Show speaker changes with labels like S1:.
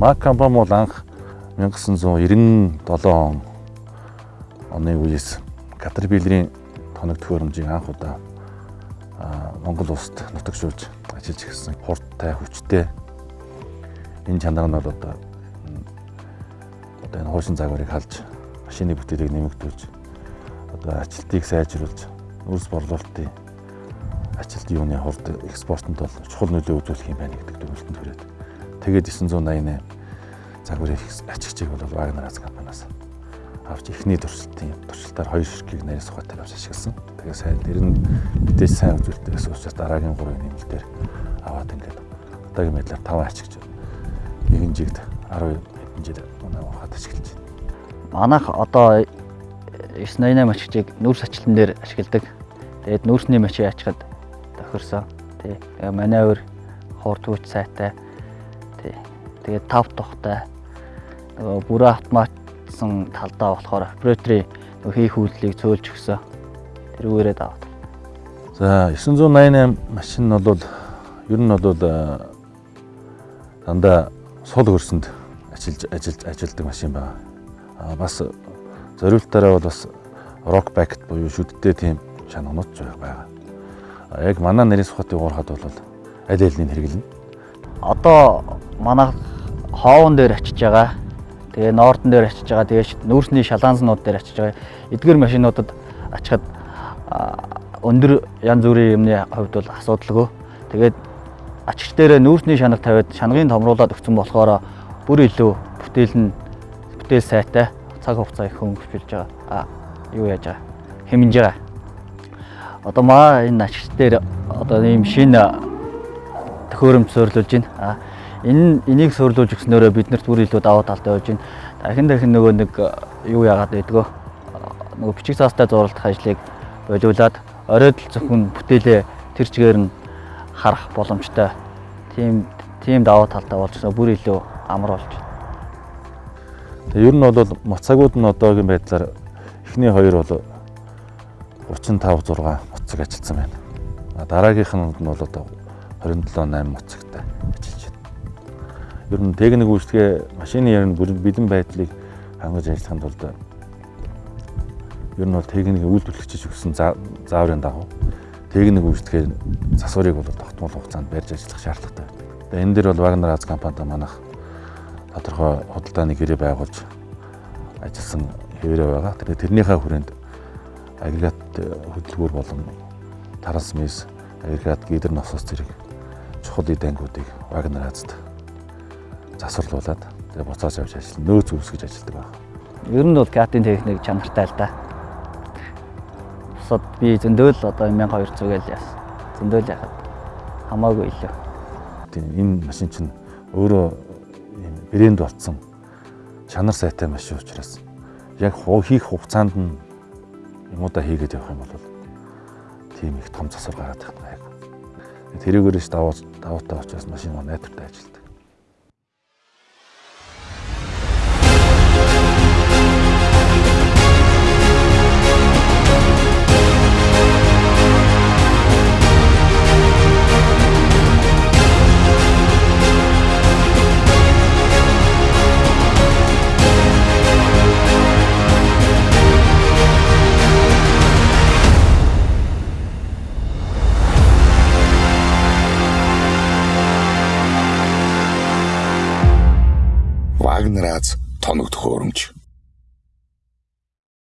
S1: Мак компани бол анх 1997 он оны үеэс Caterpillar-ийн тоног төхөөрөмжийг анх удаа Монгол улсад нутагшуулж ажиллаж ирсэн. Хурдтай, хүчтэй энэ чанар нь бол одоо одоо энэ хуушин загварыг халж машины бүтээлийг нэмэгдүүлж одоо ажилтгийг сайжруулж үрс борлуулалтын ажилт юуны хурд экспортод бол чухал нөлөө үзүүлэх юм байна гэдэг дүгнэлтэнд хүрээд тэгээд 988 загварын ачигчийг бол Вагнер Аз компаниас авч ихний туршилтын туршилтаар хоёр ширхгийг нарийн сухатай авч ашигласан. Тэгээ сайн нэр нь мэдээж сайн үзүүлэлтээс учраас дараагийн 3 нэмэлтээр аваад ингээд одоогийн байдлаар 5 ачигч нэгэн жигд 10 хэдэн жил манай ухаад ашиглаж байна.
S2: Манайх одоо 988 ачигчийг нүүрс ачлан дээр ашигладаг. Тэгээд нүүрсний мачийг ачхад тохирсон. Тий. Тэгээ маневр хурд хүч сайтай. Тий. Тэгээд тав тухтай нөгөө бүрээ автоматсан талдаа болохоор операторын хийх үйлдэлийг цөөлж өгсөн. Тэрүүгээрээ даваад.
S1: За 988 машин нь бол ер нь бол дандаа сул хөрсөнд ажиллаж ажиллаж ажилдаг машин байна. А бас зориултаараа бол бас rock back буюу шүдтэй тийм шананууд байгаа. А яг манай нарийн сухатын уурхад бол аль альнийг хэрэглэнэ.
S2: Одоо манай хоовон дээр очиж байгаа. Тэгээ ноордон дээр очиж байгаа. Тэгээ нүүрсний шалаанзнууд дээр очиж байгаа. Эдгээр машинуудад очихад өндөр янз бүрийн юмны хувьд бол асуудалгүй. Тэгээд ачигч дээрээ нүүрсний шанаг тавиад шанагын томруулаад өгсөн болохоор бүр илүү бүтээл нь бүтээл сайтай цаг хугацаа их өнгөрчилж байгаа. А юу яаж байгаа? Хэмнэж байгаа. Одоо маа энэ ачигч дээр одоо ийм шинэ төхөөрөмж суйрлуулж байна. А энэ энийг суйрлуулж өгснөөрөө биднэрт бүр илүү даваа талтай болж байна. Дахин дахин нөгөө нэг юу яагаад байдгаа нөгөө бичиг цаастай зуралдах ажлыг болиулаад оройд л зөвхөн бүтээлээ тэр чигээр нь харах боломжтой. Тийм тийм даваа талтай болж байгаа бүр илүү амар болж байна.
S1: Тэгээ ер нь бол моцагууд нь одоогийн байдлаар эхний хоёр бол 35 6 моцог ажилласан байна. Дараагийнх нь бол одоо 27 8 моцогтой ажиллаж байна. Ер нь техник үйлчлэгээ машины ер нь бэлэн байдлыг хангаж ажиллаханд бол ер нь бол техникийн үйлдвэрлэгчиж өгсөн зааврын дагуу техник үйлчлэгээ засварыг бол тогтмол хугацаанд барьж ажиллах шаардлагатай байна. Энэ дээр бол Wagner Аз компанид манайх тодорхой худалдааны гэрээ байгуулж ажилласан хэвээрээ байгаа. Тэгээ тэрнийхээ хүрээнд агрегат хөдөлгүүр болон трансмис, агрегат гидер насос зэрэг чухал эдэнгүүдийг Wagner Азад засварлуулад тэгээ буцааж авч ажиллана. Нөөц үүсгэж ажилладаг байна.
S2: Ер нь бол катын техник чанартай л да. Бусад би зөндөөл одоо 1200 гээл яасан. Зөндөөл яхад хамаагүй илүү.
S1: Тийм энэ машин чинь өөрөө брэнд болцсон чанар сайтай машин учраас яг хийх хугацаанд нь юмудаа хийгээд явах юм бол тийм их том засвар гараад байна. Тэрүүгээрээс даваа даваатай учраас машин маань найдвартай ажилтдаг.
S3: Вагнер Аз тоног төхөөрөмж